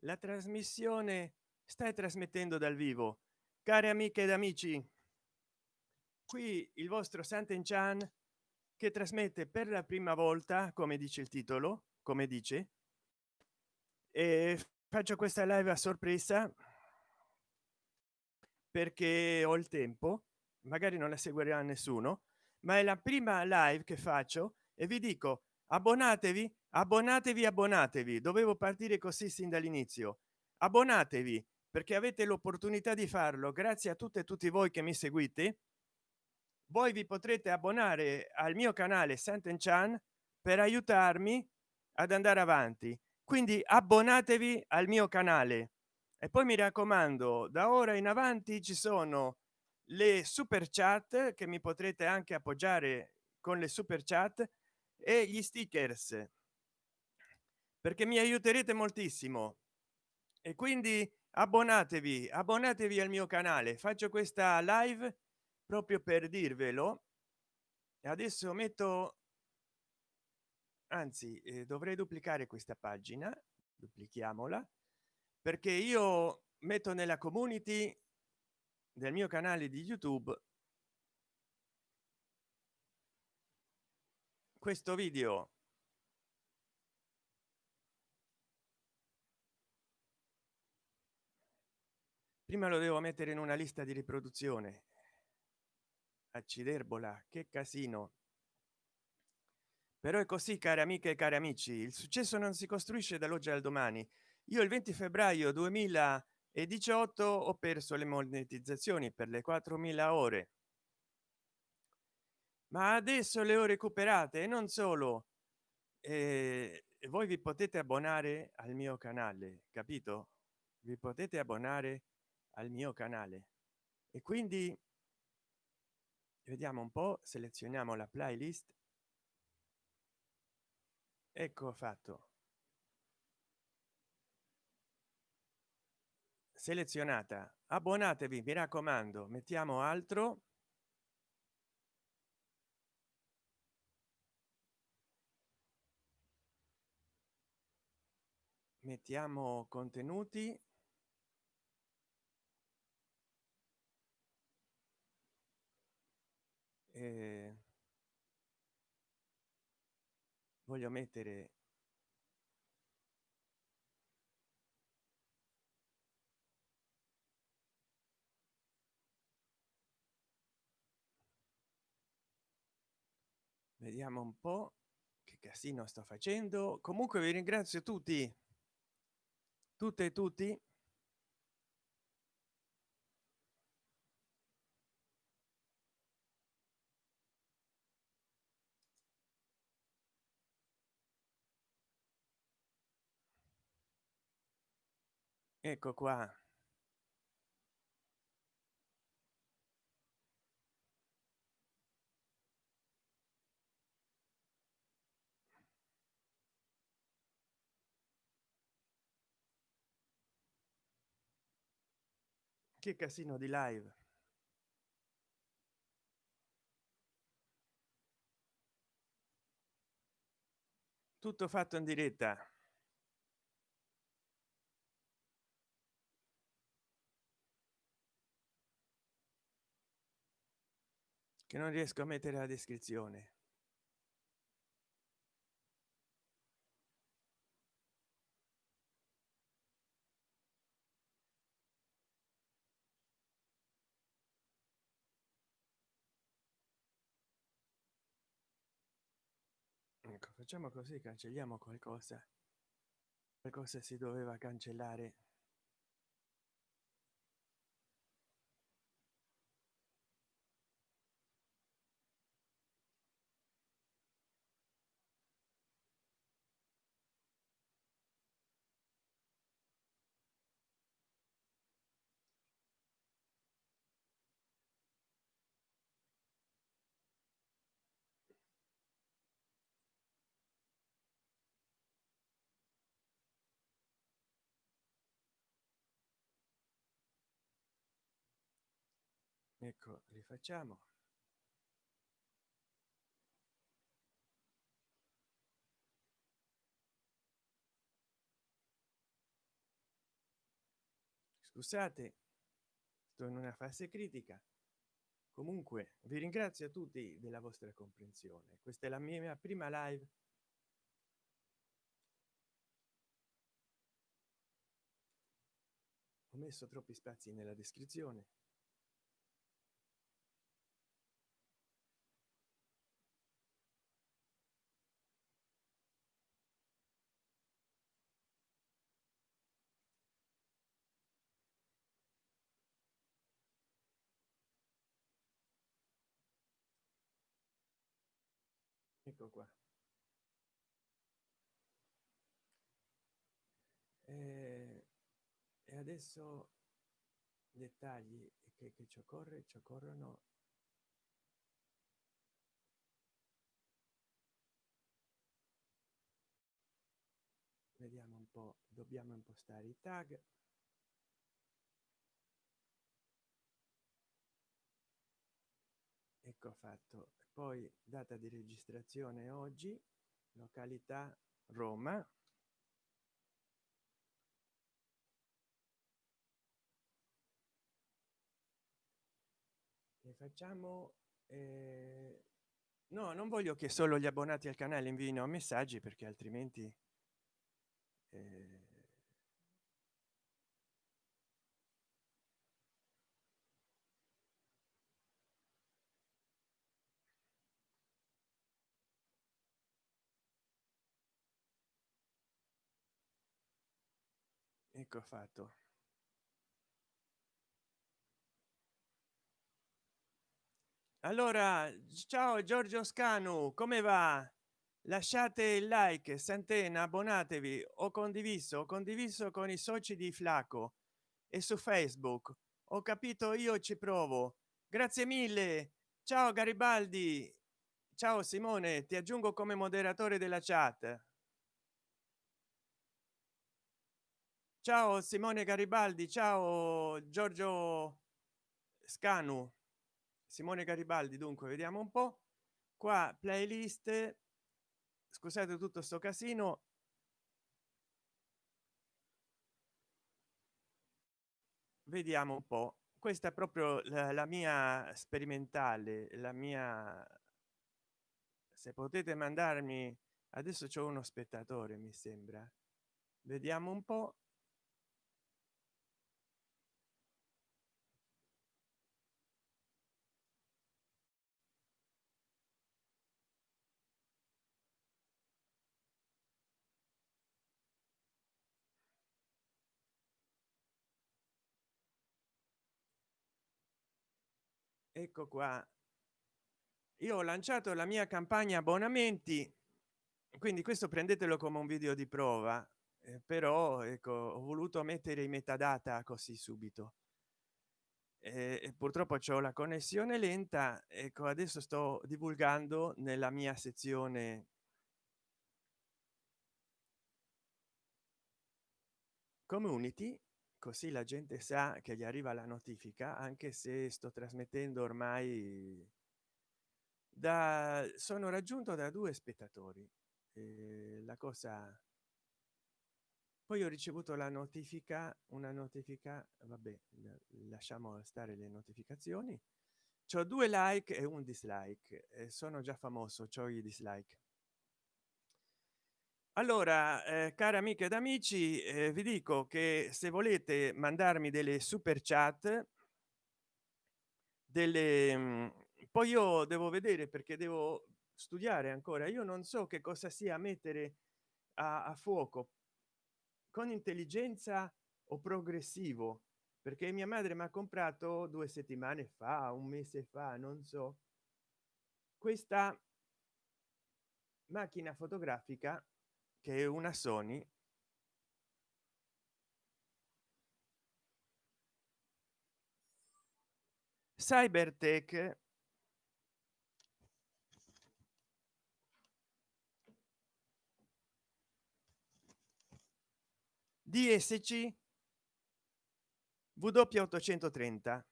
la trasmissione stai trasmettendo dal vivo. Cari amiche ed amici qui il vostro santen chan che trasmette per la prima volta come dice il titolo come dice e faccio questa live a sorpresa perché ho il tempo magari non la seguirà nessuno ma è la prima live che faccio e vi dico abbonatevi abbonatevi abbonatevi. Dovevo partire così sin dall'inizio. Abbonatevi perché avete l'opportunità di farlo grazie a tutte e tutti voi che mi seguite. Voi vi potrete abbonare al mio canale Santen Chan per aiutarmi ad andare avanti. Quindi abbonatevi al mio canale. E poi mi raccomando da ora in avanti ci sono le super chat che mi potrete anche appoggiare con le super chat e gli stickers perché mi aiuterete moltissimo. E quindi abbonatevi abbonatevi al mio canale. Faccio questa live proprio per dirvelo. Adesso metto anzi eh, dovrei duplicare questa pagina duplichiamola perché io metto nella community del mio canale di youtube questo video prima lo devo mettere in una lista di riproduzione. Acciderbola che casino. Però è così cari amiche e cari amici il successo non si costruisce dall'oggi al domani. Io il 20 febbraio 2018 ho perso le monetizzazioni per le 4000 ore. Ma adesso le ho recuperate e non solo. Eh, voi vi potete abbonare al mio canale capito? Vi potete abbonare al mio canale. E quindi vediamo un po selezioniamo la playlist. Ecco fatto. Selezionata. Abbonatevi mi raccomando mettiamo altro. Mettiamo contenuti eh, voglio mettere vediamo un po che casino sto facendo. Comunque vi ringrazio tutti. Tutte e tutti ecco qua. Che casino di live. Tutto fatto in diretta che non riesco a mettere la descrizione. Ecco facciamo così cancelliamo qualcosa. Qualcosa si doveva cancellare ecco rifacciamo. Scusate sto in una fase critica. Comunque vi ringrazio a tutti della vostra comprensione. Questa è la mia prima live. Ho messo troppi spazi nella descrizione ecco qua. E, e adesso dettagli che, che ci occorre ci occorrono vediamo un po dobbiamo impostare i tag. Ecco fatto poi data di registrazione oggi località roma. E facciamo eh... no non voglio che solo gli abbonati al canale invino messaggi perché altrimenti eh... ecco fatto. Allora ciao giorgio scanu come va? Lasciate il like santena abbonatevi. Ho condiviso ho condiviso con i soci di flaco e su facebook. Ho capito io ci provo. Grazie mille. Ciao garibaldi. Ciao simone ti aggiungo come moderatore della chat ciao simone garibaldi ciao giorgio scanu. Simone garibaldi dunque vediamo un po. Qua playlist. Scusate tutto sto casino. Vediamo un po. Questa è proprio la, la mia sperimentale la mia se potete mandarmi adesso c'è uno spettatore mi sembra. Vediamo un po ecco qua. Io ho lanciato la mia campagna abbonamenti quindi questo prendetelo come un video di prova eh, però ecco ho voluto mettere i metadata così subito. E purtroppo c'ho la connessione lenta ecco adesso sto divulgando nella mia sezione community così la gente sa che gli arriva la notifica anche se sto trasmettendo ormai da sono raggiunto da due spettatori eh, la cosa poi ho ricevuto la notifica una notifica vabbè lasciamo stare le notificazioni. C'ho due like e un dislike e sono già famoso c'ho i dislike allora eh, cari amiche ed amici eh, vi dico che se volete mandarmi delle super chat delle mm, poi io devo vedere perché devo studiare ancora. Io non so che cosa sia mettere a, a fuoco. Con intelligenza o progressivo? Perché mia madre mi ha comprato due settimane fa un mese fa non so. Questa macchina fotografica che una sony cybertech dsc w 830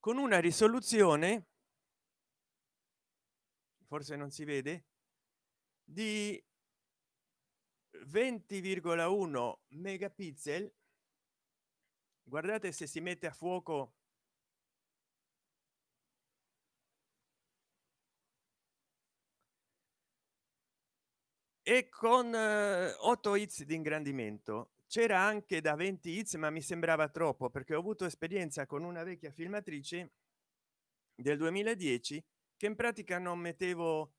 con una risoluzione forse non si vede di 20,1 megapixel. Guardate se si mette a fuoco e con 8 hits di ingrandimento. C'era anche da 20 hits ma mi sembrava troppo perché ho avuto esperienza con una vecchia filmatrice del 2010 che in pratica non mettevo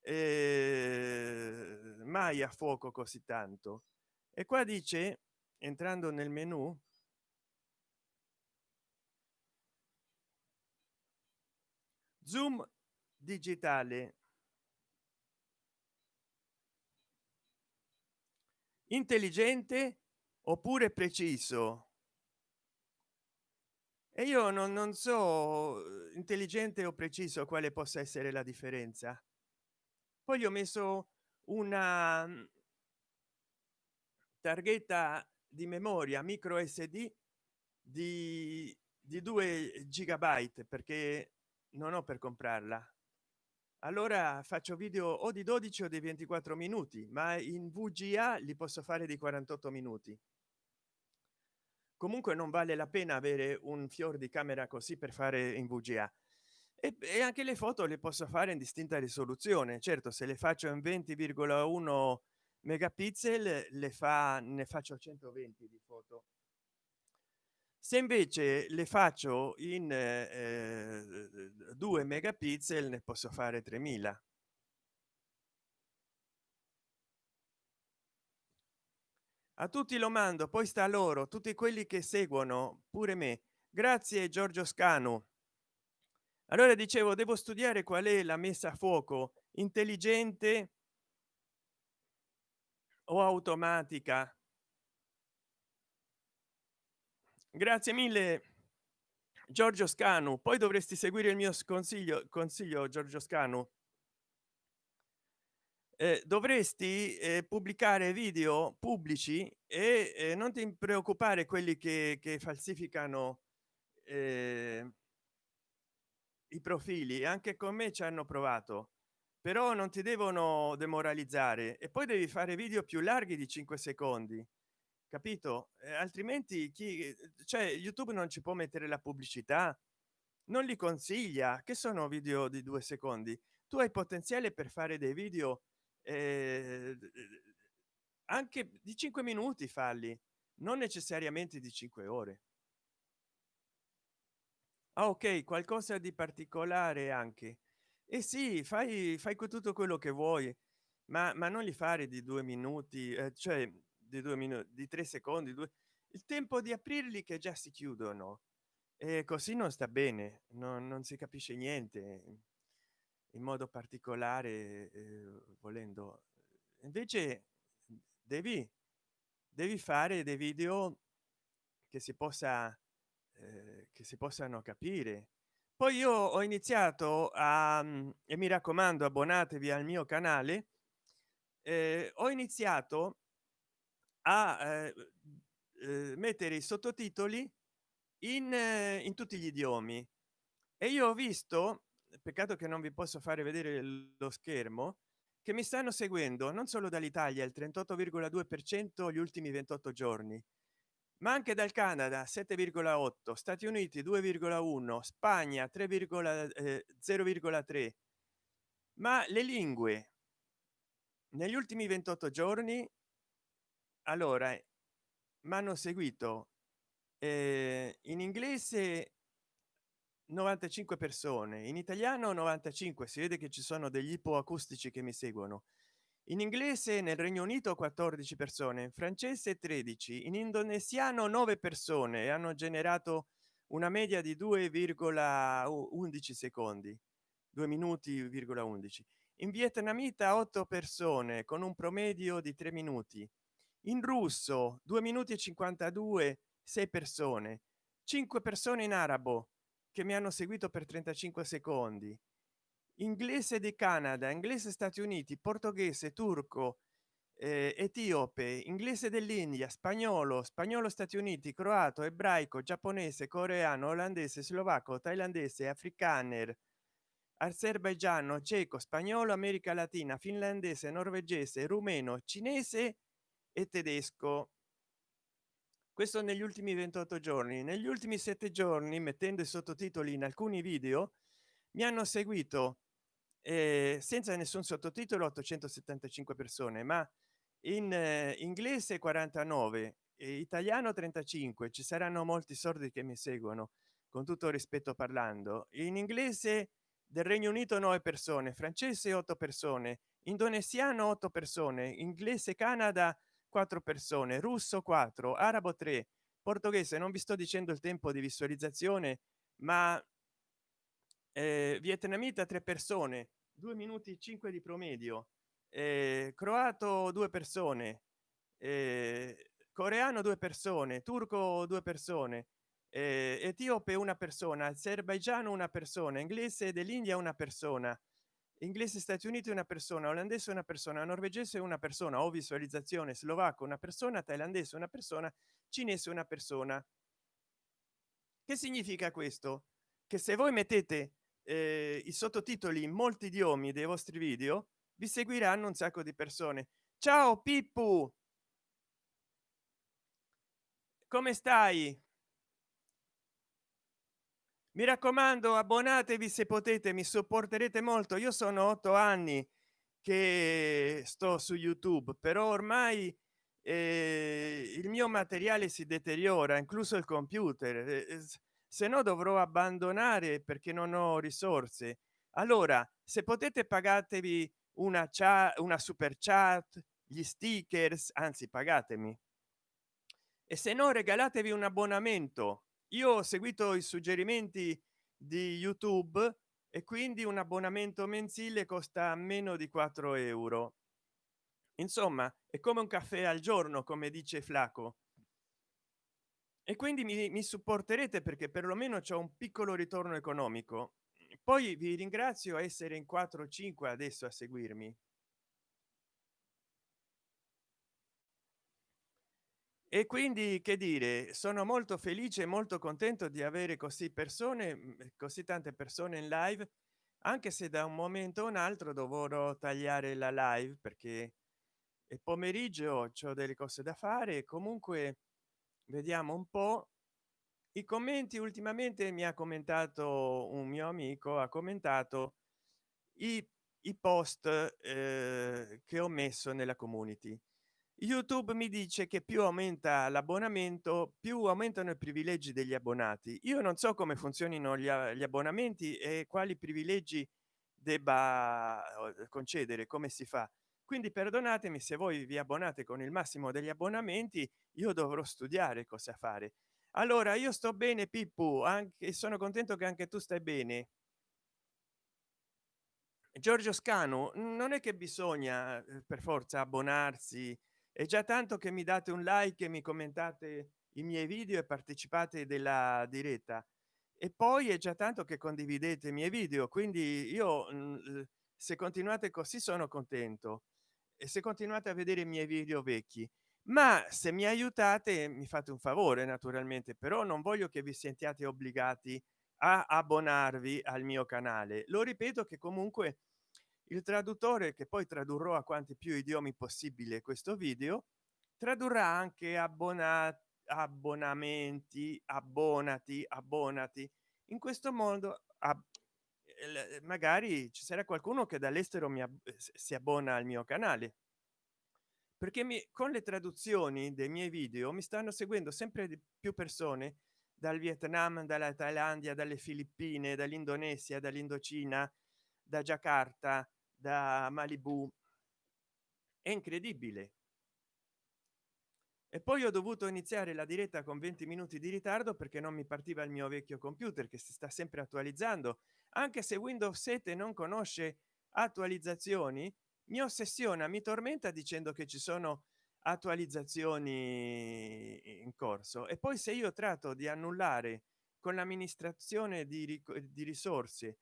eh, mai a fuoco così tanto. E qua dice entrando nel menu zoom digitale. Intelligente oppure preciso e io non, non so intelligente o preciso quale possa essere la differenza. Poi gli ho messo una mm, targhetta di memoria micro sd di, di 2 gigabyte perché non ho per comprarla. Allora faccio video o di 12 o di 24 minuti ma in vga li posso fare di 48 minuti comunque non vale la pena avere un fior di camera così per fare in vga. E, e anche le foto le posso fare in distinta risoluzione. Certo se le faccio in 20,1 megapixel le fa ne faccio 120 di foto. Se invece le faccio in eh, 2 megapixel ne posso fare 3000 a tutti lo mando poi sta loro tutti quelli che seguono pure me. Grazie giorgio scanu. Allora dicevo devo studiare qual è la messa a fuoco intelligente o automatica? Grazie mille giorgio scanu. Poi dovresti seguire il mio consiglio consiglio giorgio scanu eh, dovresti eh, pubblicare video pubblici e eh, non ti preoccupare quelli che, che falsificano eh, i profili anche con me ci hanno provato però non ti devono demoralizzare e poi devi fare video più larghi di 5 secondi capito? Eh, altrimenti chi cioè youtube non ci può mettere la pubblicità non li consiglia che sono video di due secondi? Tu hai potenziale per fare dei video eh, anche di 5 minuti falli non necessariamente di 5 ore. Ah, ok qualcosa di particolare anche. E eh sì fai fai tutto quello che vuoi ma, ma non li fare di due minuti eh, cioè di due minuti di tre secondi due il tempo di aprirli che già si chiudono. E così non sta bene non, non si capisce niente in modo particolare eh, volendo. Invece devi devi fare dei video che si possa eh, che si possano capire. Poi io ho iniziato a e mi raccomando abbonatevi al mio canale eh, ho iniziato a eh, eh, mettere i sottotitoli in, eh, in tutti gli idiomi. E io ho visto peccato che non vi posso fare vedere lo schermo che mi stanno seguendo non solo dall'italia il 38,2 per cento gli ultimi 28 giorni ma anche dal canada 7,8 stati uniti 2,1 spagna 3,0,3 eh, ma le lingue negli ultimi 28 giorni allora mi hanno seguito eh, in inglese 95 persone. In italiano 95 si vede che ci sono degli ipoacustici che mi seguono. In inglese nel regno unito 14 persone in francese 13 in indonesiano 9 persone hanno generato una media di 2,11 secondi 2 minuti 11 in vietnamita 8 persone con un promedio di 3 minuti. In russo 2 minuti e 52 6 persone. 5 persone in arabo che mi hanno seguito per 35 secondi. Inglese di canada inglese stati uniti portoghese turco eh, etiope inglese dell'india spagnolo spagnolo stati uniti croato ebraico giapponese coreano olandese slovacco thailandese afrikaner azerbaigiano ceco spagnolo america latina finlandese norvegese rumeno cinese e tedesco questo negli ultimi 28 giorni. Negli ultimi sette giorni mettendo i sottotitoli in alcuni video mi hanno seguito eh, senza nessun sottotitolo 875 persone ma in eh, inglese 49 e italiano 35 ci saranno molti sordi che mi seguono con tutto rispetto parlando. In inglese del regno unito 9 persone francese 8 persone indonesiano 8 persone inglese canada 4 persone russo 4 arabo 3 portoghese non vi sto dicendo il tempo di visualizzazione ma eh, vietnamita 3 persone 2 minuti 5 di promedio eh, croato due persone eh, coreano due persone turco due persone eh, etiope una persona azerbaigiano una persona inglese dell'india una persona inglese stati uniti una persona olandese una persona norvegese una persona o visualizzazione slovacco una persona thailandese una persona cinese una persona. Che significa questo? Che se voi mettete eh, i sottotitoli in molti idiomi dei vostri video vi seguiranno un sacco di persone. Ciao pippu! Come stai mi raccomando abbonatevi se potete mi sopporterete molto. Io sono otto anni che sto su youtube però ormai eh, il mio materiale si deteriora incluso il computer. Eh, se no dovrò abbandonare perché non ho risorse. Allora se potete pagatevi una chat una super chat gli stickers anzi pagatemi. E se no regalatevi un abbonamento io ho seguito i suggerimenti di youtube e quindi un abbonamento mensile costa meno di 4 euro. Insomma è come un caffè al giorno come dice flaco. E quindi mi, mi supporterete perché perlomeno c'è un piccolo ritorno economico. Poi vi ringrazio essere in 4 5 adesso a seguirmi e quindi che dire sono molto felice molto contento di avere così persone mm, così tante persone in live anche se da un momento a un altro dovrò tagliare la live perché è pomeriggio ho delle cose da fare comunque vediamo un po. I commenti ultimamente mi ha commentato un mio amico ha commentato i, i post eh, che ho messo nella community youtube mi dice che più aumenta l'abbonamento più aumentano i privilegi degli abbonati. Io non so come funzionino gli, gli abbonamenti e quali privilegi debba concedere come si fa. Quindi perdonatemi se voi vi abbonate con il massimo degli abbonamenti io dovrò studiare cosa fare. Allora io sto bene pippu anche sono contento che anche tu stai bene. Giorgio scano non è che bisogna eh, per forza abbonarsi è già tanto che mi date un like e mi commentate i miei video e partecipate della diretta e poi è già tanto che condividete i miei video quindi io mm, se continuate così sono contento e se continuate a vedere i miei video vecchi. Ma se mi aiutate mi fate un favore naturalmente però non voglio che vi sentiate obbligati a abbonarvi al mio canale. Lo ripeto che comunque il traduttore che poi tradurrò a quanti più idiomi possibile questo video tradurrà anche abbonati abbonamenti abbonati abbonati. In questo modo magari ci sarà qualcuno che dall'estero mi si abbona al mio canale. Perché mi con le traduzioni dei miei video mi stanno seguendo sempre di più persone dal vietnam dalla thailandia dalle filippine dall'indonesia dall'indocina da giacarta da malibu. È incredibile. E poi ho dovuto iniziare la diretta con 20 minuti di ritardo perché non mi partiva il mio vecchio computer che si sta sempre attualizzando. Anche se windows 7 non conosce attualizzazioni mi ossessiona mi tormenta dicendo che ci sono attualizzazioni in corso. E poi se io tratto di annullare con l'amministrazione di, di risorse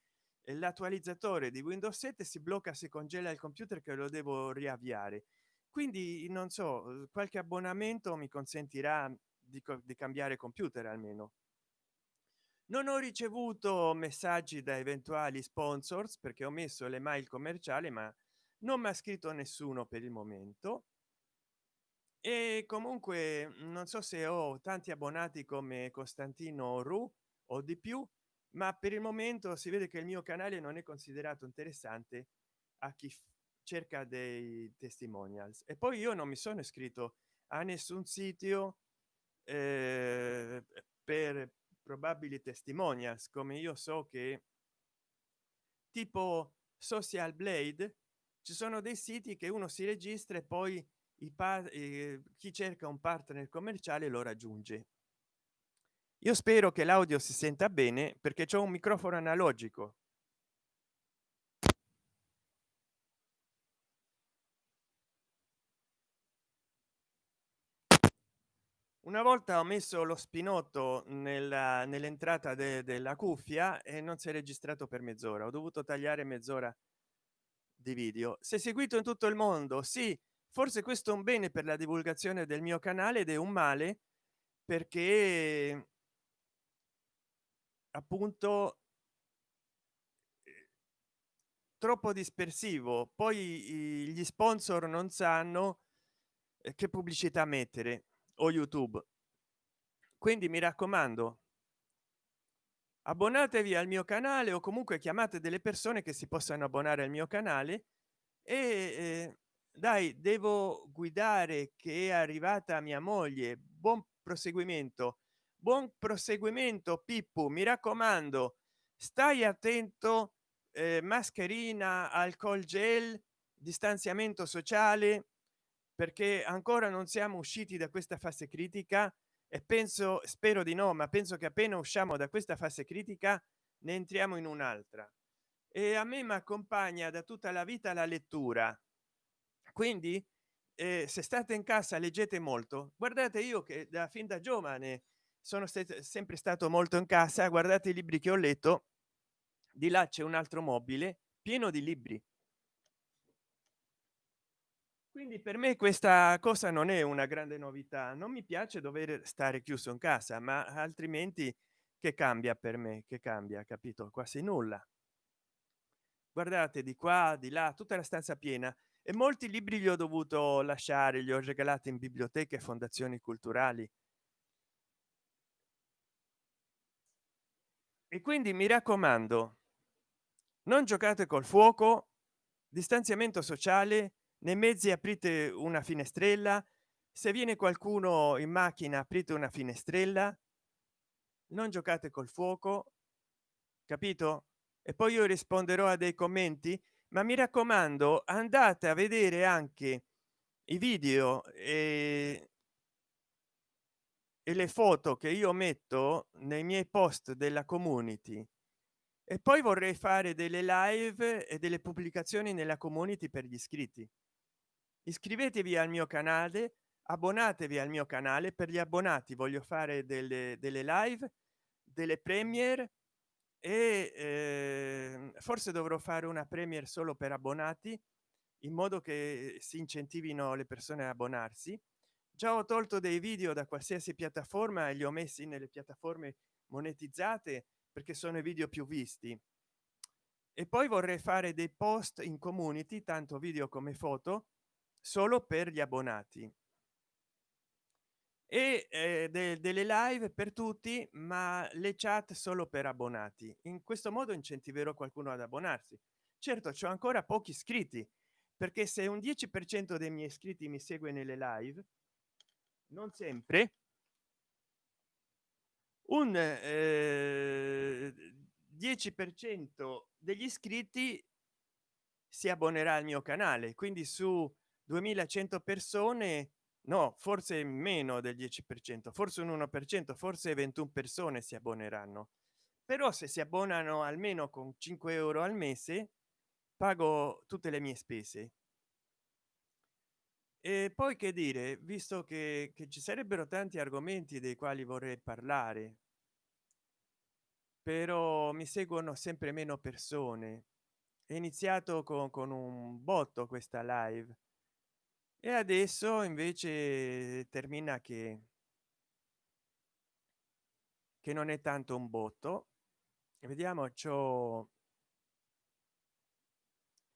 l'attualizzatore di windows 7 si blocca si congela il computer che lo devo riavviare. Quindi non so qualche abbonamento mi consentirà di, di cambiare computer almeno. Non ho ricevuto messaggi da eventuali sponsors perché ho messo le mail commerciali ma non mi ha scritto nessuno per il momento. E comunque non so se ho tanti abbonati come costantino ru o di più ma per il momento si vede che il mio canale non è considerato interessante a chi cerca dei testimonials. E poi io non mi sono iscritto a nessun sito eh, per probabili testimonials come io so che tipo social blade ci sono dei siti che uno si registra e poi i eh, chi cerca un partner commerciale lo raggiunge io spero che l'audio si senta bene perché c'è un microfono analogico. Una volta ho messo lo spinotto nell'entrata de della cuffia e non si è registrato per mezz'ora. Ho dovuto tagliare mezz'ora di video. Se seguito in tutto il mondo. Sì forse questo è un bene per la divulgazione del mio canale ed è un male perché appunto troppo dispersivo. Poi gli sponsor non sanno eh, che pubblicità mettere o youtube. Quindi mi raccomando abbonatevi al mio canale o comunque chiamate delle persone che si possano abbonare al mio canale. E eh, dai devo guidare che è arrivata mia moglie. Buon proseguimento buon proseguimento pippo mi raccomando stai attento eh, mascherina alcol gel distanziamento sociale perché ancora non siamo usciti da questa fase critica e penso spero di no ma penso che appena usciamo da questa fase critica ne entriamo in un'altra. E a me mi accompagna da tutta la vita la lettura. Quindi eh, se state in casa leggete molto. Guardate io che da fin da giovane sono sempre stato molto in casa guardate i libri che ho letto di là c'è un altro mobile pieno di libri. Quindi per me questa cosa non è una grande novità non mi piace dover stare chiuso in casa ma altrimenti che cambia per me che cambia capito? Quasi nulla. Guardate di qua di là tutta la stanza piena. E molti libri li ho dovuto lasciare li ho regalati in biblioteche e fondazioni culturali e quindi mi raccomando non giocate col fuoco distanziamento sociale nei mezzi aprite una finestrella se viene qualcuno in macchina aprite una finestrella non giocate col fuoco capito? E poi io risponderò a dei commenti ma mi raccomando andate a vedere anche i video e, e le foto che io metto nei miei post della community. E poi vorrei fare delle live e delle pubblicazioni nella community per gli iscritti. Iscrivetevi al mio canale abbonatevi al mio canale. Per gli abbonati voglio fare delle, delle live delle premiere e eh, forse dovrò fare una premiere solo per abbonati in modo che si incentivino le persone a abbonarsi già ho tolto dei video da qualsiasi piattaforma e li ho messi nelle piattaforme monetizzate perché sono i video più visti. E poi vorrei fare dei post in community tanto video come foto solo per gli abbonati. E eh, de delle live per tutti ma le chat solo per abbonati. In questo modo incentiverò qualcuno ad abbonarsi. Certo c'è ancora pochi iscritti perché se un 10 per cento dei miei iscritti mi segue nelle live non sempre un eh, 10 per cento degli iscritti si abbonerà al mio canale quindi su 2100 persone no forse meno del 10 per cento forse un 1 per cento forse 21 persone si abboneranno. Però se si abbonano almeno con 5 euro al mese pago tutte le mie spese e poi che dire visto che, che ci sarebbero tanti argomenti dei quali vorrei parlare però mi seguono sempre meno persone. È iniziato con, con un botto questa live e adesso invece termina che che non è tanto un botto. Vediamo ciò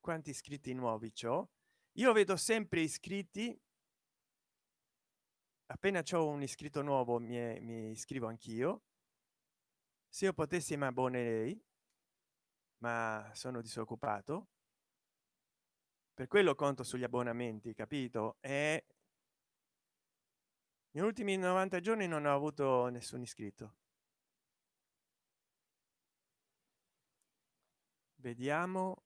quanti iscritti nuovi ciò io vedo sempre iscritti. Appena c'ho un iscritto nuovo mi, mi iscrivo anch'io. Se io potessi mi abbonerei ma sono disoccupato. Per quello conto sugli abbonamenti capito? E negli ultimi 90 giorni non ho avuto nessun iscritto. Vediamo.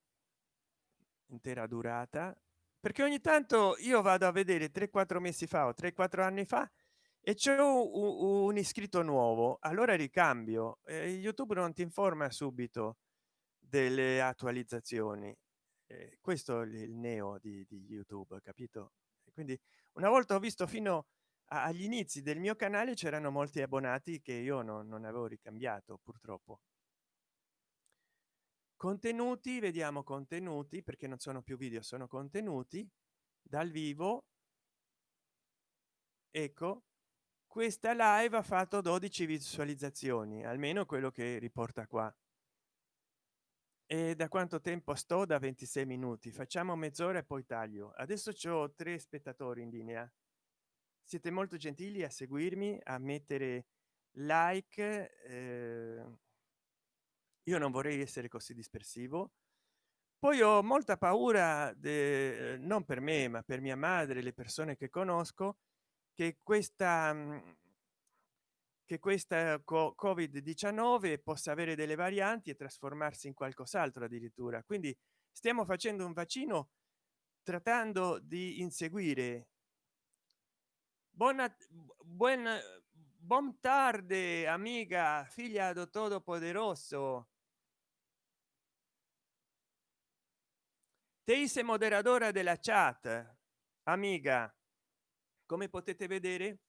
Intera durata perché ogni tanto io vado a vedere 3 4 mesi fa o 3 4 anni fa e c'è un, iscritto nuovo allora ricambio eh, youtube non ti informa subito delle attualizzazioni. Eh, questo è il neo di, di youtube capito? Quindi una volta ho visto fino agli inizi del mio canale c'erano molti abbonati che io non, non avevo ricambiato purtroppo contenuti vediamo contenuti perché non sono più video sono contenuti dal vivo. Ecco questa live ha fatto 12 visualizzazioni almeno quello che riporta qua. E da quanto tempo sto? Da 26 minuti. Facciamo mezz'ora e poi taglio. Adesso c'ho tre spettatori in linea. Siete molto gentili a seguirmi a mettere like eh, io non vorrei essere così dispersivo. Poi ho molta paura de, non per me ma per mia madre le persone che conosco che questa mm, che questa covid 19 possa avere delle varianti e trasformarsi in qualcos'altro addirittura. Quindi stiamo facendo un vaccino trattando di inseguire. Buona buona buon tarde amica figlia do todopoderoso teise moderadora della chat. Amiga come potete vedere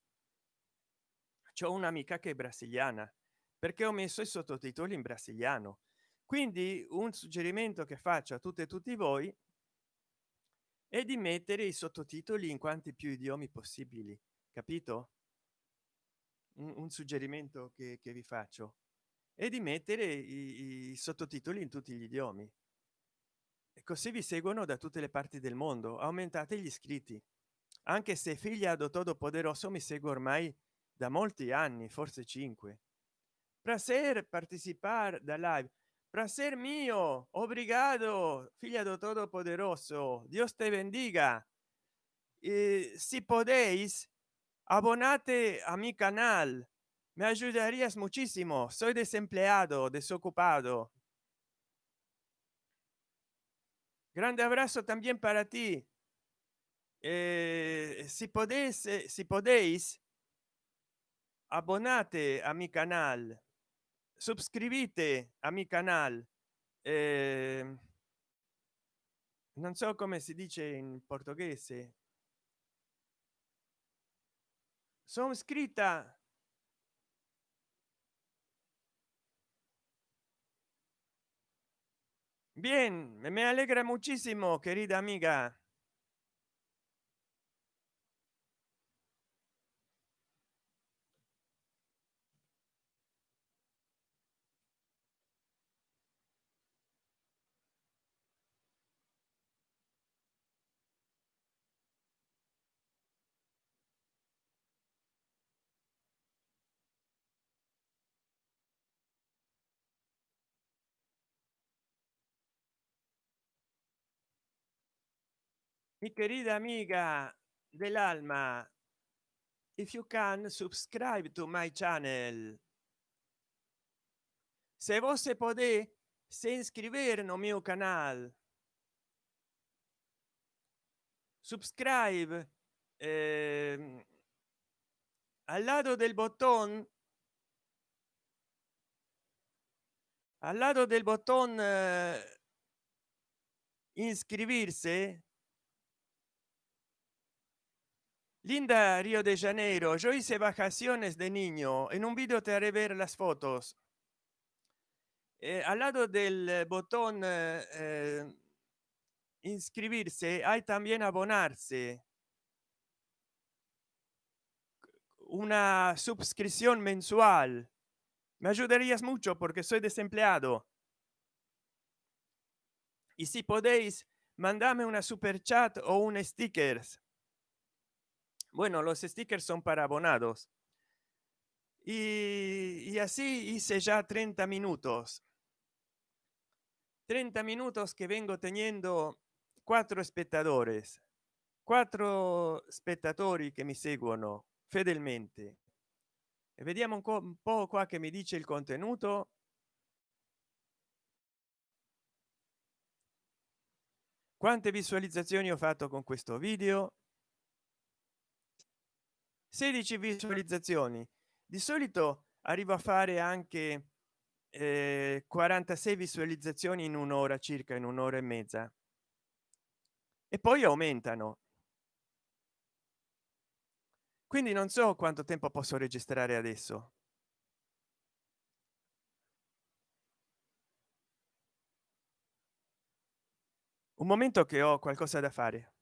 c'ho un'amica che è brasiliana perché ho messo i sottotitoli in brasiliano. Quindi un suggerimento che faccio a tutte e tutti voi è di mettere i sottotitoli in quanti più idiomi possibili capito? Un, un suggerimento che, che, vi faccio è di mettere i, i sottotitoli in tutti gli idiomi e così vi seguono da tutte le parti del mondo. Aumentate gli iscritti. Anche se figlia do todo poderoso mi segue ormai da molti anni forse cinque. Prazer participar da live. Prazer mio obrigado figlia do todo poderoso dios te bendiga. Eh, si podéis abonate a mi canal. Me ayudarías muchísimo. Soy desempleado desocupado grande abrazo también para ti. Eh, si podéis si podéis abbonate a mi canal. Subscrivite a mi canal. Eh, non so come si dice in portoghese. Sono scritta bien me alegra muchísimo querida amiga mi querida amiga del alma if you can subscribe to my channel. Se você pode se inscrever no meu canal. Subscribe eh, al lado del botón al lado del botón eh, inscribirse Linda Río de Janeiro, yo hice vacaciones de niño. En un video te haré ver las fotos. Eh, al lado del botón eh, eh, inscribirse hay también abonarse. Una suscripción mensual. Me ayudarías mucho porque soy desempleado. Y si podéis, mandame una super chat o un stickers bueno los stickers son para abonados. Y, y así hice ya 30 minutos. 30 minutos que vengo teniendo cuatro espectadores. Quattro spettatori che mi seguono fedelmente. E vediamo un, un po qua che mi dice il contenuto. Quante visualizzazioni ho fatto con questo video 16 visualizzazioni. Di solito arrivo a fare anche eh, 46 visualizzazioni in un'ora circa in un'ora e mezza. E poi aumentano. Quindi non so quanto tempo posso registrare adesso. Un momento che ho qualcosa da fare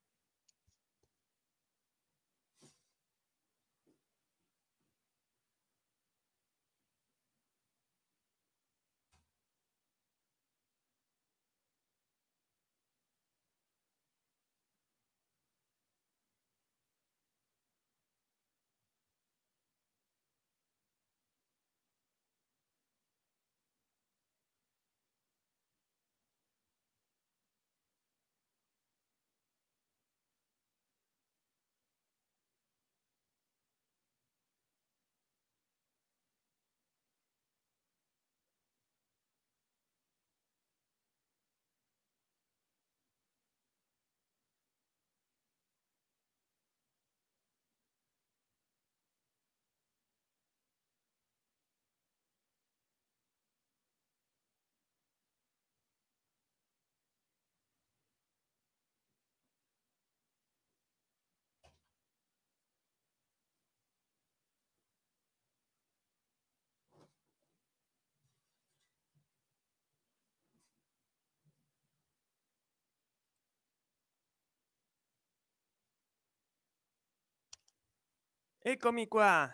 eccomi qua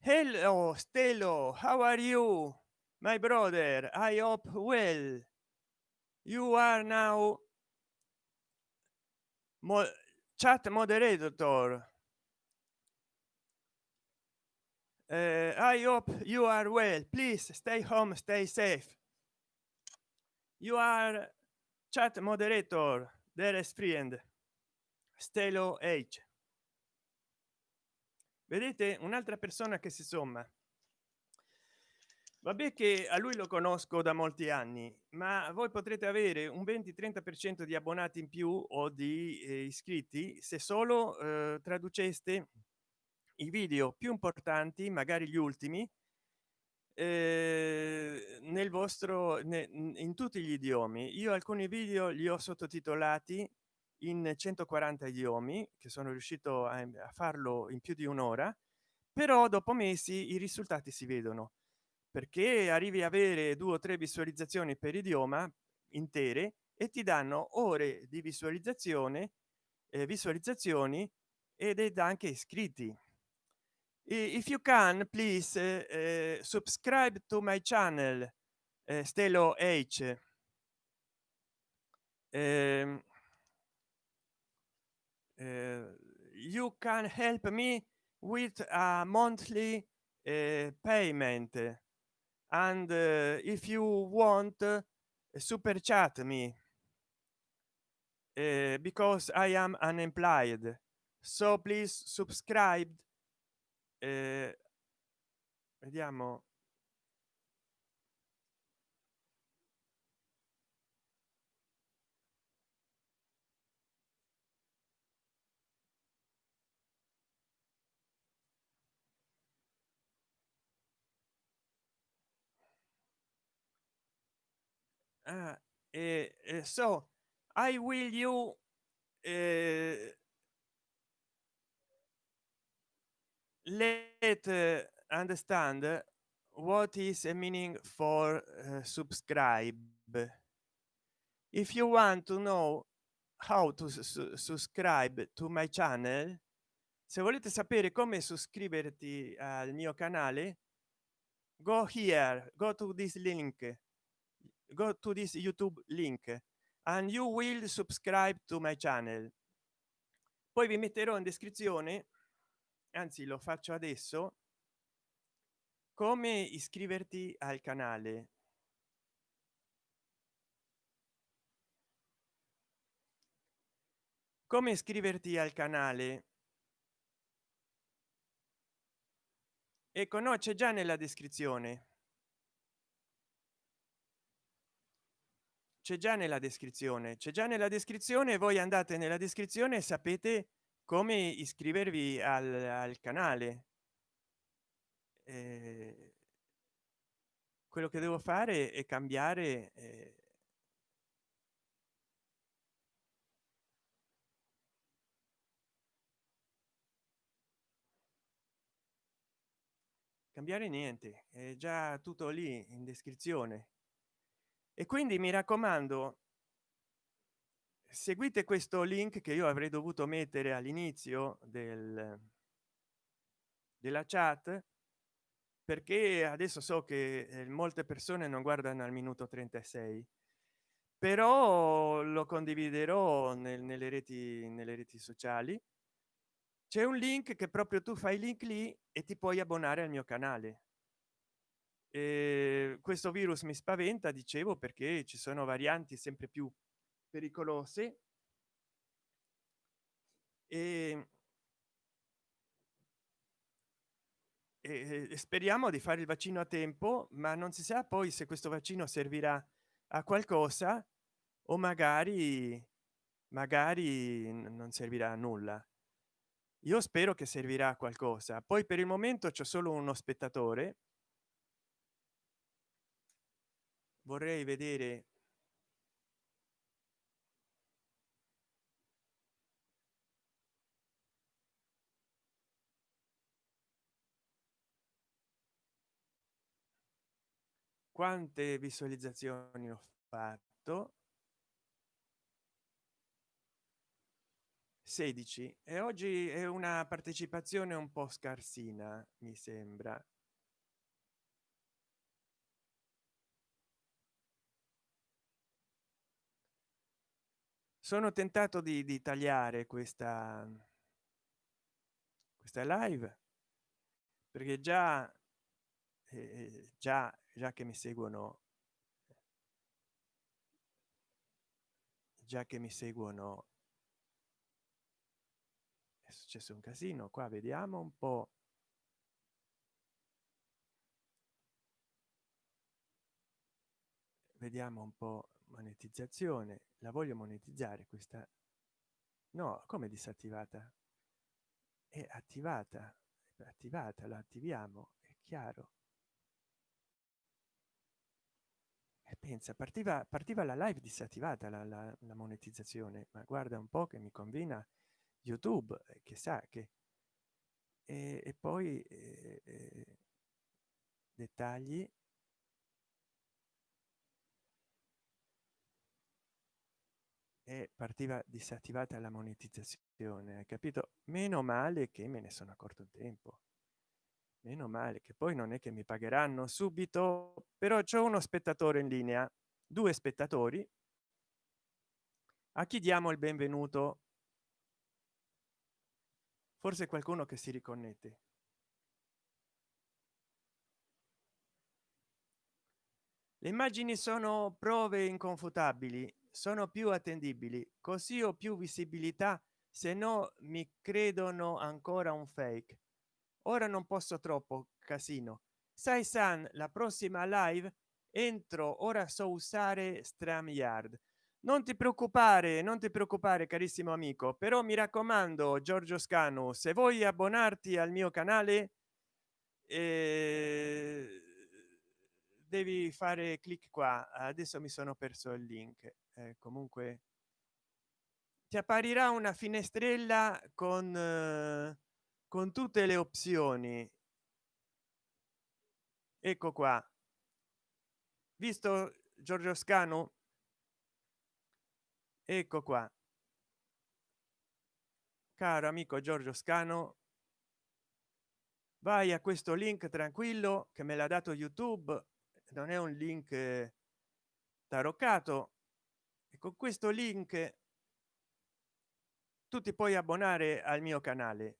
hello stelo. How are you? My brother i hope well. You are now Mo chat moderator. Uh, i hope you are well. Please stay home stay safe. You are chat moderator dearest friend. Stelo h vedete un'altra persona che si somma. Vabbè che a lui lo conosco da molti anni ma voi potrete avere un 20 30 per cento di abbonati in più o di eh, iscritti se solo eh, traduceste i video più importanti magari gli ultimi eh, nel vostro ne, in tutti gli idiomi. Io alcuni video li ho sottotitolati in 140 idiomi che sono riuscito a, a farlo in più di un'ora però dopo mesi i risultati si vedono perché arrivi a avere due o tre visualizzazioni per idioma intere e ti danno ore di visualizzazione eh, visualizzazioni ed ed anche iscritti. If you can please uh, subscribe to my channel uh, stelo h. Uh, you can help me with a monthly uh, payment. And uh, if you want uh, super chat me. Uh, because i am unemployed. So please subscribe uh, vediamo uh, uh, so i will you uh, let understand what is a meaning for subscribe. If you want to know how to su subscribe to my channel se volete sapere come iscriverti al mio canale go here go to this link go to this youtube link and you will subscribe to my channel. Poi vi metterò in descrizione anzi lo faccio adesso come iscriverti al canale. Come iscriverti al canale? Ecco no c'è già nella descrizione c'è già nella descrizione c'è già nella descrizione voi andate nella descrizione e sapete come iscrivervi al, al canale. Eh, quello che devo fare è cambiare eh, cambiare niente è già tutto lì in descrizione e quindi mi raccomando seguite questo link che io avrei dovuto mettere all'inizio del della chat perché adesso so che eh, molte persone non guardano al minuto 36 però lo condividerò nel, nelle reti nelle reti sociali. C'è un link che proprio tu fai link lì e ti puoi abbonare al mio canale e questo virus mi spaventa dicevo perché ci sono varianti sempre più pericolose. E, e speriamo di fare il vaccino a tempo ma non si sa poi se questo vaccino servirà a qualcosa o magari magari non servirà a nulla. Io spero che servirà a qualcosa. Poi per il momento c'è solo uno spettatore vorrei vedere quante visualizzazioni ho fatto. 16 e oggi è una partecipazione un po scarsina mi sembra sono tentato di, di tagliare questa questa live perché già eh, già già che mi seguono già che mi seguono è successo un casino. Qua vediamo un po. Vediamo un po monetizzazione la voglio monetizzare questa no come disattivata? È attivata è attivata la attiviamo è chiaro. E pensa partiva partiva la live disattivata la, la, la monetizzazione ma guarda un po che mi convina youtube eh, che sa che e, e poi eh, eh, dettagli e partiva disattivata la monetizzazione hai capito? Meno male che me ne sono accorto in tempo. Meno male che poi non è che mi pagheranno subito però c'è uno spettatore in linea due spettatori. A chi diamo il benvenuto? Forse qualcuno che si riconnette. Le immagini sono prove inconfutabili sono più attendibili così ho più visibilità se no mi credono ancora un fake. Ora non posso troppo casino. Sai san la prossima live? Entro ora so usare stram yard non ti preoccupare non ti preoccupare carissimo amico però mi raccomando giorgio scanu se vuoi abbonarti al mio canale eh, devi fare clic qua. Adesso mi sono perso il link eh, comunque ti apparirà una finestrella con eh, con tutte le opzioni. Ecco qua. Visto giorgio scanu? Ecco qua. Caro amico giorgio scano vai a questo link tranquillo che me l'ha dato youtube. Non è un link taroccato e con questo link tu ti puoi abbonare al mio canale.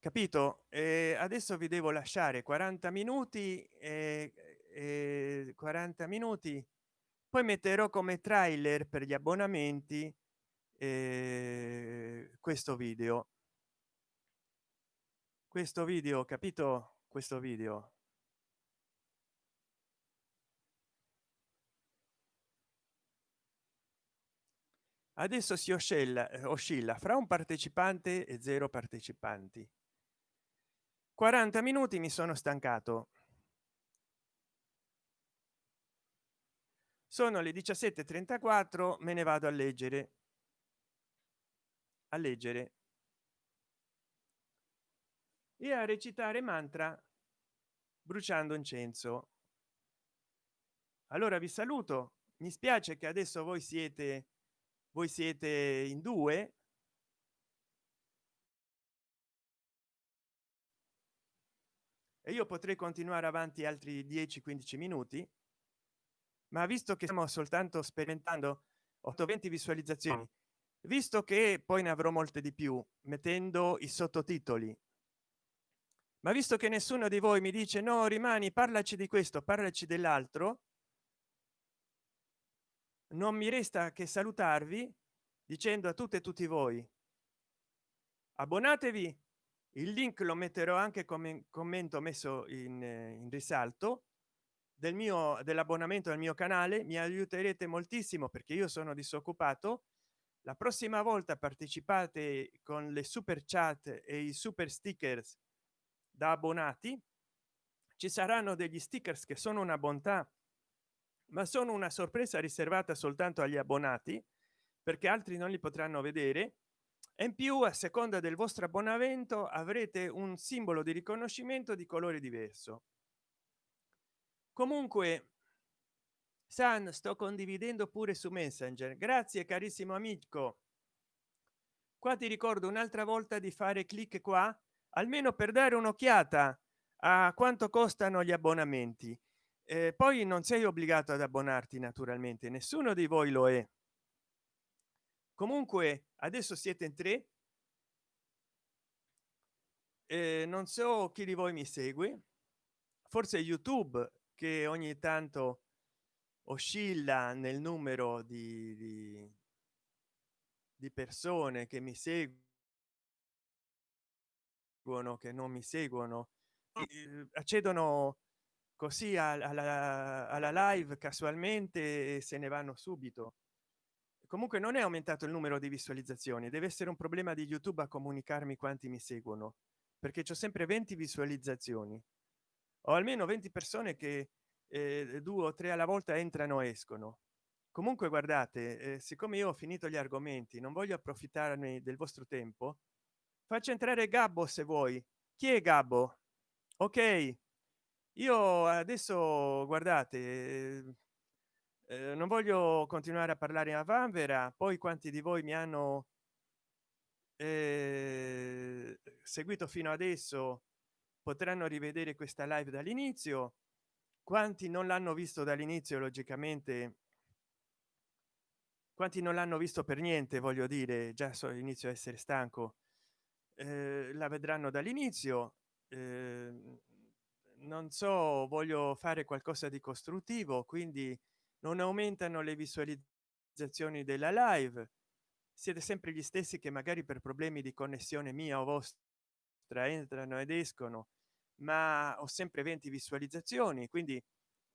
Capito? Eh, adesso vi devo lasciare 40 minuti e eh, 40 minuti. Poi metterò come trailer per gli abbonamenti eh, questo video. Questo video capito? Questo video adesso si oscilla eh, oscilla fra un partecipante e zero partecipanti. 40 minuti mi sono stancato. Sono le 17:34 me ne vado a leggere. A leggere. E a recitare mantra bruciando incenso. Allora vi saluto. Mi spiace che adesso voi siete voi siete in due? E io potrei continuare avanti altri 10 15 minuti. Ma visto che stiamo soltanto sperimentando 820 visualizzazioni visto che poi ne avrò molte di più mettendo i sottotitoli ma visto che nessuno di voi mi dice no rimani parlaci di questo parlaci dell'altro non mi resta che salutarvi dicendo a tutte e tutti voi abbonatevi. Il link lo metterò anche come commento messo in, in risalto del mio dell'abbonamento al mio canale. Mi aiuterete moltissimo perché io sono disoccupato. La prossima volta partecipate con le super chat e i super stickers da abbonati. Ci saranno degli stickers che sono una bontà ma sono una sorpresa riservata soltanto agli abbonati perché altri non li potranno vedere. E in più a seconda del vostro abbonamento avrete un simbolo di riconoscimento di colore diverso. Comunque san sto condividendo pure su messenger. Grazie carissimo amico. Qua ti ricordo un'altra volta di fare clic qua almeno per dare un'occhiata a quanto costano gli abbonamenti eh, poi non sei obbligato ad abbonarti naturalmente nessuno di voi lo è. Comunque adesso siete in tre. Eh, non so chi di voi mi segue. Forse youtube che ogni tanto oscilla nel numero di, di, di persone che mi seguono che non mi seguono. Eh, accedono così alla, alla live casualmente se ne vanno subito. Comunque non è aumentato il numero di visualizzazioni deve essere un problema di youtube a comunicarmi quanti mi seguono perché c'è sempre 20 visualizzazioni. O almeno 20 persone che eh, due o tre alla volta entrano e escono. Comunque guardate eh, siccome io ho finito gli argomenti non voglio approfittarne del vostro tempo faccio entrare gabbo se vuoi. Chi è gabbo? Ok io adesso guardate eh, eh, non voglio continuare a parlare a vanvera poi quanti di voi mi hanno eh, seguito fino adesso potranno rivedere questa live dall'inizio. Quanti non l'hanno visto dall'inizio logicamente quanti non l'hanno visto per niente voglio dire già so inizio a essere stanco. Eh, la vedranno dall'inizio eh, non so voglio fare qualcosa di costruttivo quindi non aumentano le visualizzazioni della live. Siete sempre gli stessi che magari per problemi di connessione mia o vostra entrano ed escono ma ho sempre 20 visualizzazioni quindi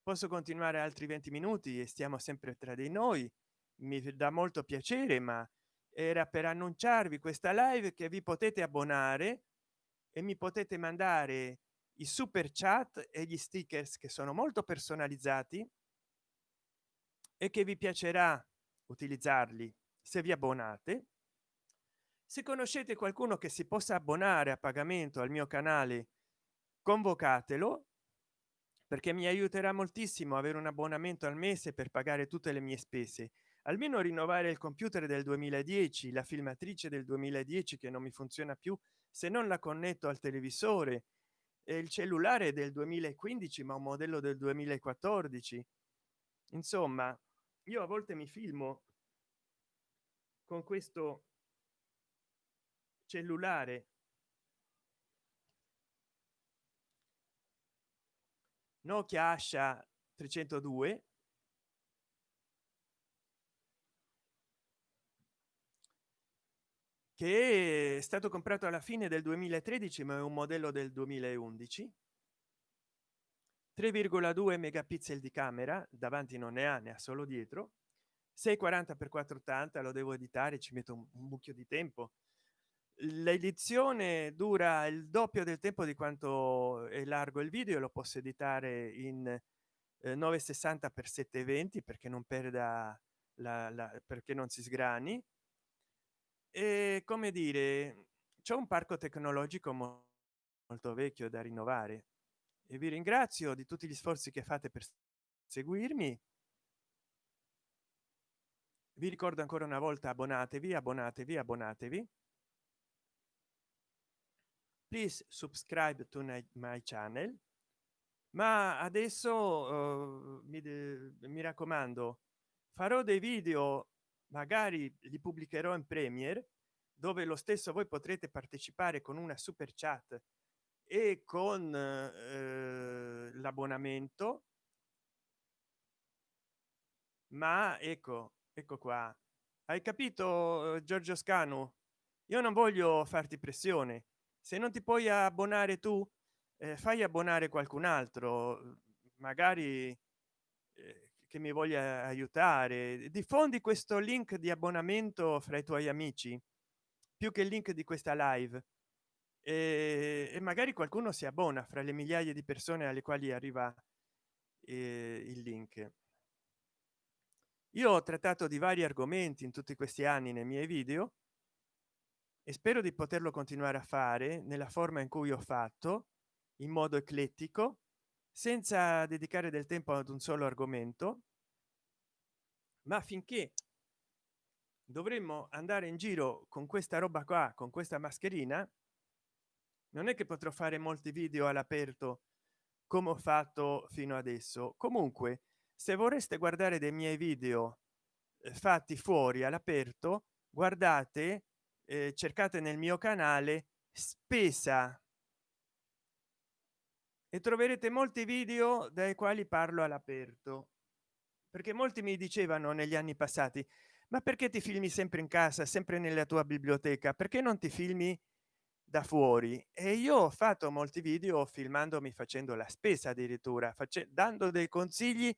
posso continuare altri 20 minuti e stiamo sempre tra di noi. Mi dà molto piacere ma era per annunciarvi questa live che vi potete abbonare e mi potete mandare i super chat e gli stickers che sono molto personalizzati e che vi piacerà utilizzarli se vi abbonate. Se conoscete qualcuno che si possa abbonare a pagamento al mio canale convocatelo perché mi aiuterà moltissimo avere un abbonamento al mese per pagare tutte le mie spese. Almeno rinnovare il computer del 2010 la filmatrice del 2010 che non mi funziona più se non la connetto al televisore il cellulare del 2015 ma un modello del 2014 insomma io a volte mi filmo con questo cellulare. Nokia asha 302 che è stato comprato alla fine del 2013 ma è un modello del 2011 3,2 megapixel di camera davanti non ne ha ne ha solo dietro. 640 x 480 lo devo editare ci metto un, mucchio di tempo. L'edizione dura il doppio del tempo di quanto è largo il video lo posso editare in eh, 960 x 720 perché non perda la, la perché non si sgrani e come dire c'è un parco tecnologico molto vecchio da rinnovare e vi ringrazio di tutti gli sforzi che fate per seguirmi. Vi ricordo ancora una volta abbonatevi abbonatevi abbonatevi. Please subscribe to my channel. Ma adesso uh, mi, mi raccomando farò dei video magari li pubblicherò in premiere dove lo stesso voi potrete partecipare con una super chat e con eh, l'abbonamento. Ma ecco ecco qua. Hai capito giorgio scanu? Io non voglio farti pressione. Se non ti puoi abbonare tu eh, fai abbonare qualcun altro. Magari eh, che mi voglia aiutare. Diffondi questo link di abbonamento fra i tuoi amici più che il link di questa live. E, e magari qualcuno si abbona fra le migliaia di persone alle quali arriva eh, il link. Io ho trattato di vari argomenti in tutti questi anni nei miei video e spero di poterlo continuare a fare nella forma in cui ho fatto in modo eclettico senza dedicare del tempo ad un solo argomento ma finché dovremmo andare in giro con questa roba qua con questa mascherina non è che potrò fare molti video all'aperto come ho fatto fino adesso. Comunque se vorreste guardare dei miei video eh, fatti fuori all'aperto guardate eh, cercate nel mio canale spesa e troverete molti video dai quali parlo all'aperto. Perché molti mi dicevano negli anni passati ma perché ti filmi sempre in casa sempre nella tua biblioteca? Perché non ti filmi da fuori? E io ho fatto molti video filmandomi facendo la spesa addirittura dando dei consigli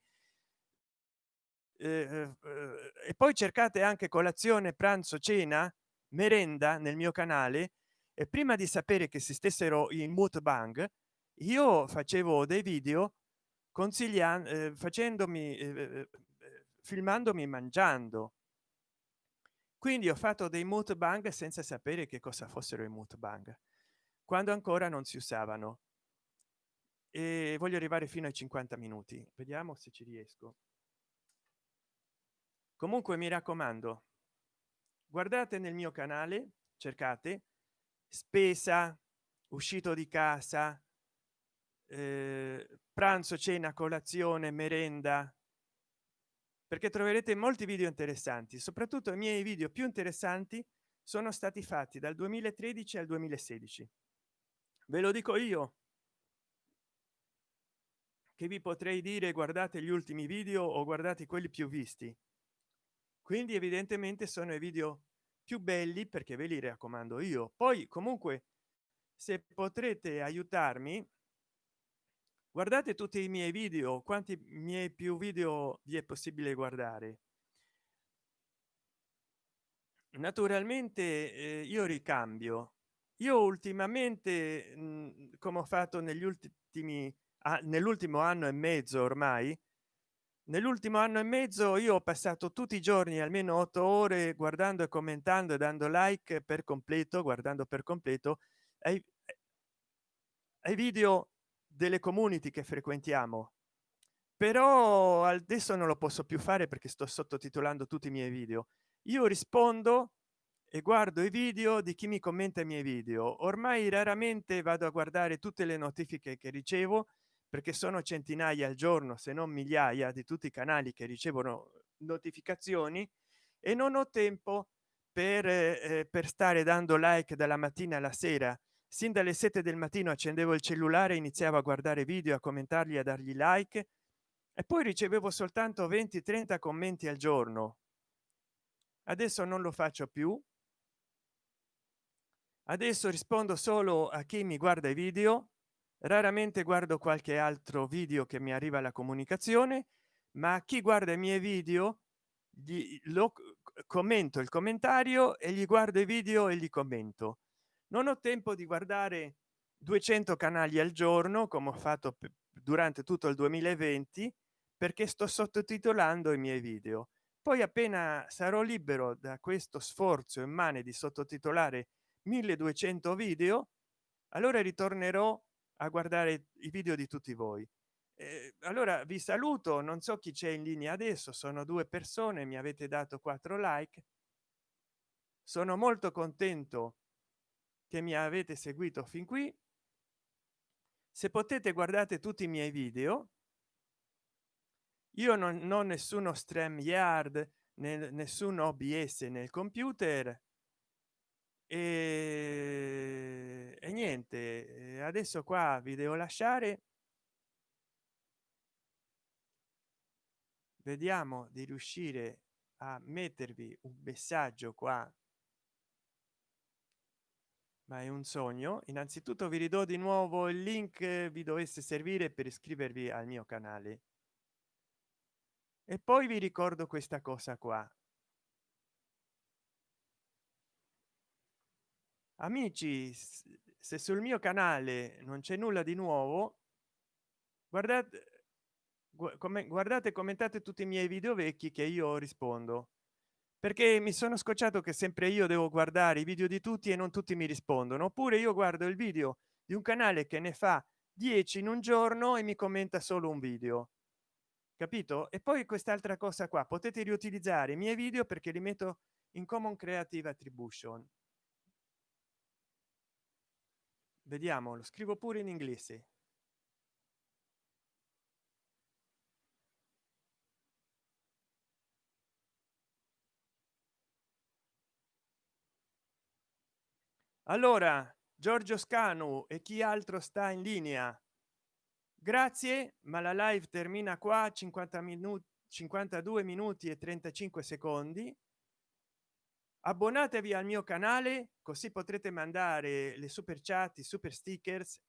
eh, eh, eh, e poi cercate anche colazione pranzo cena merenda nel mio canale e prima di sapere che si stessero in mukbang io facevo dei video consigliando eh, facendomi eh, eh, eh, filmandomi mangiando. Quindi ho fatto dei mukbang senza sapere che cosa fossero i mukbang quando ancora non si usavano. E voglio arrivare fino ai 50 minuti. Vediamo se ci riesco. Comunque mi raccomando guardate nel mio canale cercate spesa uscito di casa eh, pranzo cena colazione merenda. Perché troverete molti video interessanti soprattutto i miei video più interessanti sono stati fatti dal 2013 al 2016 ve lo dico io che vi potrei dire guardate gli ultimi video o guardate quelli più visti. Quindi evidentemente sono i video più belli perché ve li raccomando io. Poi comunque se potrete aiutarmi guardate tutti i miei video quanti miei più video vi è possibile guardare? Naturalmente eh, io ricambio. Io ultimamente mh, come ho fatto negli ultimi ah, nell'ultimo anno e mezzo ormai nell'ultimo anno e mezzo io ho passato tutti i giorni almeno otto ore guardando e commentando e dando like per completo guardando per completo ai, ai video delle community che frequentiamo. Però adesso non lo posso più fare perché sto sottotitolando tutti i miei video. Io rispondo e guardo i video di chi mi commenta i miei video. Ormai raramente vado a guardare tutte le notifiche che ricevo perché sono centinaia al giorno se non migliaia di tutti i canali che ricevono notificazioni. E non ho tempo per, eh, per stare dando like dalla mattina alla sera sin dalle 7 del mattino accendevo il cellulare iniziavo a guardare video a commentarli a dargli like e poi ricevevo soltanto 20 30 commenti al giorno. Adesso non lo faccio più. Adesso rispondo solo a chi mi guarda i video. Raramente guardo qualche altro video che mi arriva la comunicazione ma chi guarda i miei video gli, lo commento il commentario e gli guardo i video e gli commento non ho tempo di guardare 200 canali al giorno come ho fatto durante tutto il 2020 perché sto sottotitolando i miei video. Poi appena sarò libero da questo sforzo immane di sottotitolare 1200 video allora ritornerò a guardare i video di tutti voi. Eh, allora vi saluto non so chi c'è in linea adesso sono due persone mi avete dato quattro like. Sono molto contento che mi avete seguito fin qui. Se potete guardate tutti i miei video. Io non ho nessuno stream yard nel nessun obs nel computer. E, e niente adesso qua vi devo lasciare. Vediamo di riuscire a mettervi un messaggio qua ma è un sogno? Innanzitutto vi ridò di nuovo il link vi dovesse servire per iscrivervi al mio canale. E poi vi ricordo questa cosa qua. Amici se sul mio canale non c'è nulla di nuovo guardate come guardate commentate tutti i miei video vecchi che io rispondo perché mi sono scocciato che sempre io devo guardare i video di tutti e non tutti mi rispondono. Oppure io guardo il video di un canale che ne fa 10 in un giorno e mi commenta solo un video. Capito? E poi quest'altra cosa qua potete riutilizzare i miei video perché li metto in common creative attribution. Vediamo lo scrivo pure in inglese allora giorgio scanu e chi altro sta in linea? Grazie ma la live termina qua 50 minuti 52 minuti e 35 secondi. Abbonatevi al mio canale così potrete mandare le super chat i super stickers.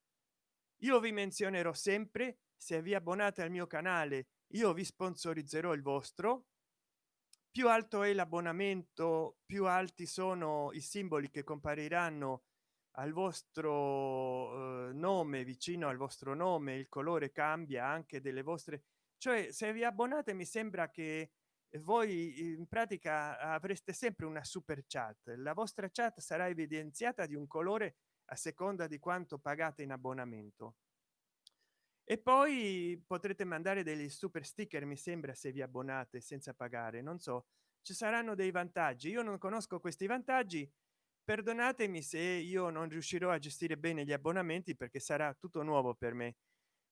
Io vi menzionerò sempre se vi abbonate al mio canale io vi sponsorizzerò il vostro più alto è l'abbonamento più alti sono i simboli che compariranno al vostro eh, nome vicino al vostro nome il colore cambia anche delle vostre cioè se vi abbonate mi sembra che voi in pratica avreste sempre una super chat. La vostra chat sarà evidenziata di un colore a seconda di quanto pagate in abbonamento e poi potrete mandare degli super sticker mi sembra se vi abbonate senza pagare non so ci saranno dei vantaggi. Io non conosco questi vantaggi perdonatemi se io non riuscirò a gestire bene gli abbonamenti perché sarà tutto nuovo per me.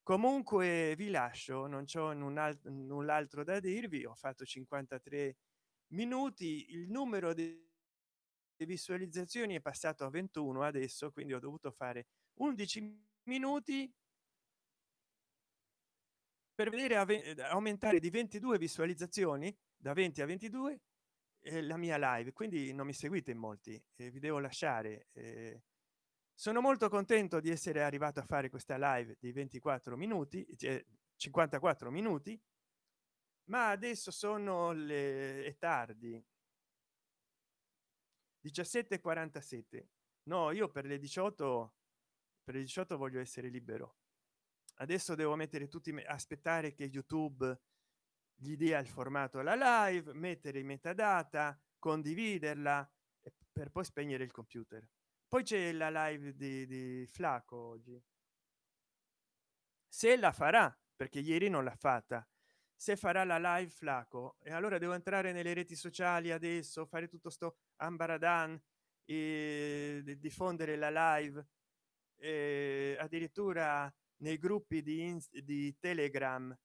Comunque vi lascio non c'ho null'altro da dirvi ho fatto 53 minuti il numero di visualizzazioni è passato a 21 adesso quindi ho dovuto fare 11 minuti per vedere aumentare di 22 visualizzazioni da 20 a 22 eh, la mia live. Quindi non mi seguite in molti eh, vi devo lasciare eh, sono molto contento di essere arrivato a fare questa live di 24 minuti cioè 54 minuti ma adesso sono le è tardi. 17 47 no io per le 18 per le 18 voglio essere libero adesso devo mettere tutti aspettare che youtube gli dia il formato alla live mettere i metadata condividerla per poi spegnere il computer. Poi c'è la live di, di flaco oggi. Se la farà perché ieri non l'ha fatta se farà la live flaco e allora devo entrare nelle reti sociali adesso fare tutto sto ambaradan e diffondere la live e addirittura nei gruppi di, di telegram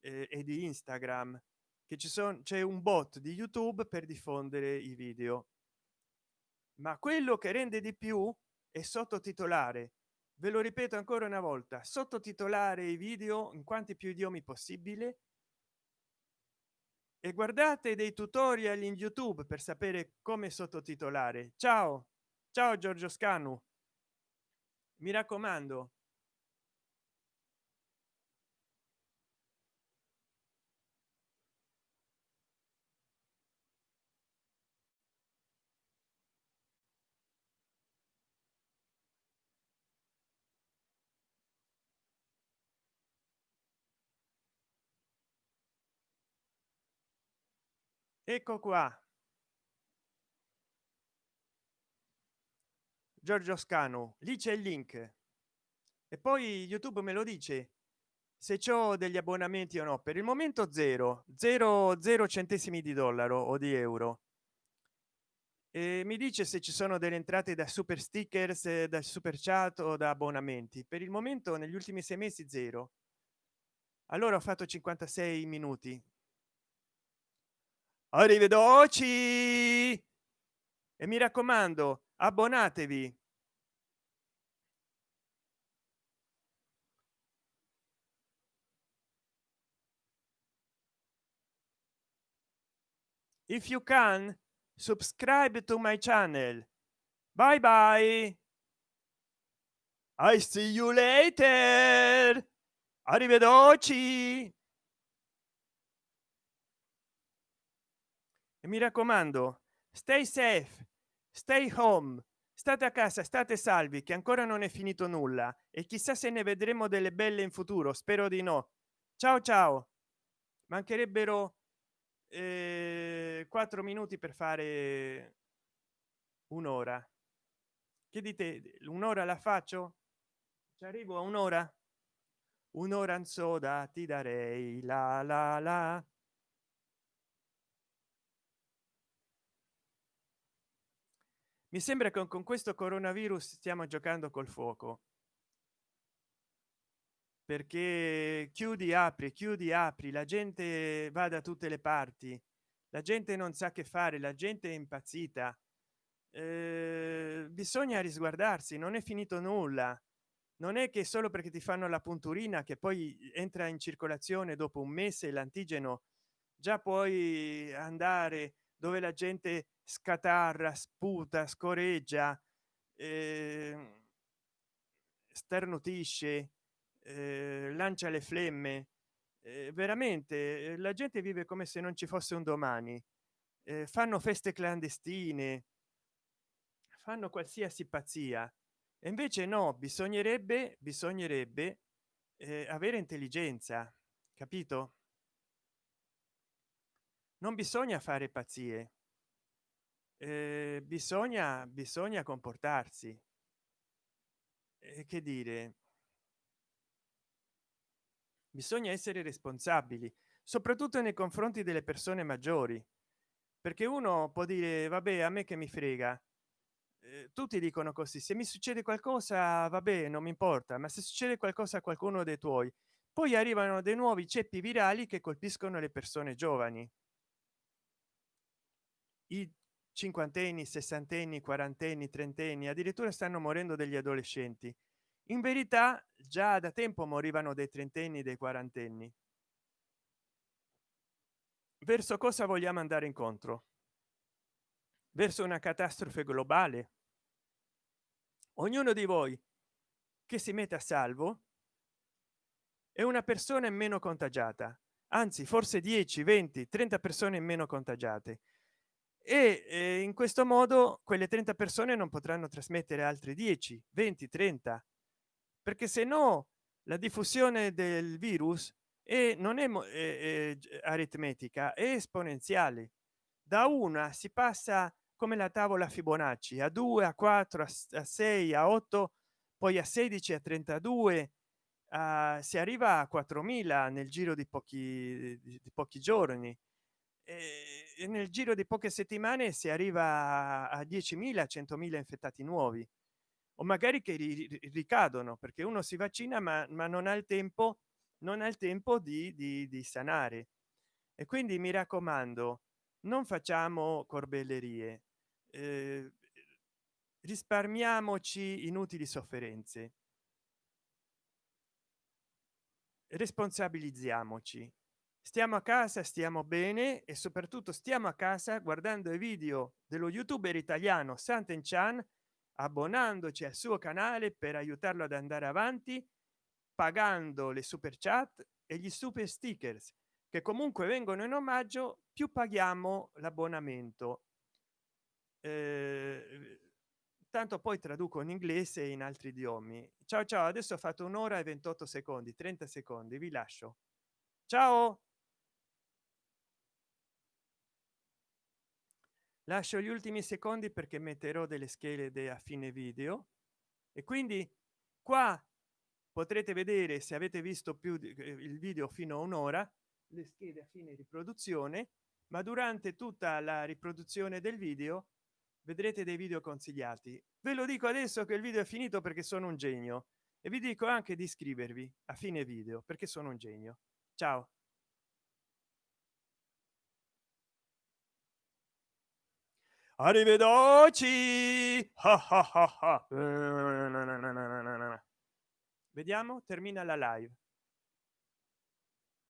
eh, e di instagram che ci sono c'è un bot di youtube per diffondere i video. Ma quello che rende di più e sottotitolare. Ve lo ripeto ancora una volta sottotitolare i video in quanti più idiomi possibile. E guardate dei tutorial in youtube per sapere come sottotitolare. Ciao! Ciao giorgio scanu! Mi raccomando ecco qua. Giorgio scanu lì c'è il link. E poi youtube me lo dice se ciò degli abbonamenti o no. Per il momento zero zero zero centesimi di dollaro o di euro. E mi dice se ci sono delle entrate da super stickers dal super chat o da abbonamenti. Per il momento negli ultimi sei mesi zero. Allora ho fatto 56 minuti arrivederci. E mi raccomando abbonatevi. If you can subscribe to my channel. Bye bye. I see you later. Arrivederci mi raccomando stay safe stay home state a casa state salvi che ancora non è finito nulla. E chissà se ne vedremo delle belle in futuro spero di no. Ciao ciao. Mancherebbero eh, quattro minuti per fare un'ora. Che dite? Un'ora la faccio? Ci arrivo a un'ora? Un'ora in soda ti darei la la la mi sembra che con questo coronavirus stiamo giocando col fuoco. Perché chiudi apri chiudi apri la gente va da tutte le parti la gente non sa che fare la gente è impazzita. Eh, bisogna risguardarsi non è finito nulla. Non è che solo perché ti fanno la punturina che poi entra in circolazione dopo un mese l'antigeno già puoi andare dove la gente scatarra sputa scoreggia eh, starnutisce eh, lancia le flemme. Eh, veramente eh, la gente vive come se non ci fosse un domani. Eh, fanno feste clandestine fanno qualsiasi pazzia. E invece no bisognerebbe bisognerebbe eh, avere intelligenza capito non bisogna fare pazzie. Eh, bisogna bisogna comportarsi. Eh, che dire? Bisogna essere responsabili soprattutto nei confronti delle persone maggiori. Perché uno può dire vabbè a me che mi frega. Eh, tutti dicono così se mi succede qualcosa vabbè non mi importa ma se succede qualcosa a qualcuno dei tuoi. Poi arrivano dei nuovi ceppi virali che colpiscono le persone giovani i cinquantenni sessantenni quarantenni trentenni addirittura stanno morendo degli adolescenti. In verità già da tempo morivano dei trentenni dei quarantenni. Verso cosa vogliamo andare incontro? Verso una catastrofe globale? Ognuno di voi che si mette a salvo è una persona in meno contagiata. Anzi forse 10 20 30 persone in meno contagiate e eh, in questo modo quelle 30 persone non potranno trasmettere altri 10 20 30 perché se no la diffusione del virus e non è, è, è aritmetica è esponenziale. Da una si passa come la tavola fibonacci a 2 a 4 a 6 a 8 poi a 16 a 32 uh, si arriva a 4000 nel giro di pochi di pochi giorni e nel giro di poche settimane si arriva a 10.000 100.000 infettati nuovi. O magari che ricadono perché uno si vaccina ma, ma non ha il tempo non ha il tempo di, di, di sanare. E quindi mi raccomando non facciamo corbellerie eh, risparmiamoci inutili sofferenze. Responsabilizziamoci stiamo a casa stiamo bene e soprattutto stiamo a casa guardando i video dello youtuber italiano santen chan abbonandoci al suo canale per aiutarlo ad andare avanti pagando le super chat e gli super stickers che comunque vengono in omaggio più paghiamo l'abbonamento. Eh, tanto poi traduco in inglese e in altri idiomi. Ciao ciao adesso ho fatto un'ora e 28 secondi 30 secondi vi lascio. Ciao lascio gli ultimi secondi perché metterò delle schede a fine video. E quindi qua potrete vedere se avete visto più eh, il video fino a un'ora le schede a fine riproduzione ma durante tutta la riproduzione del video vedrete dei video consigliati. Ve lo dico adesso che il video è finito perché sono un genio. E vi dico anche di iscrivervi a fine video perché sono un genio. Ciao arrivederci. Vediamo termina la live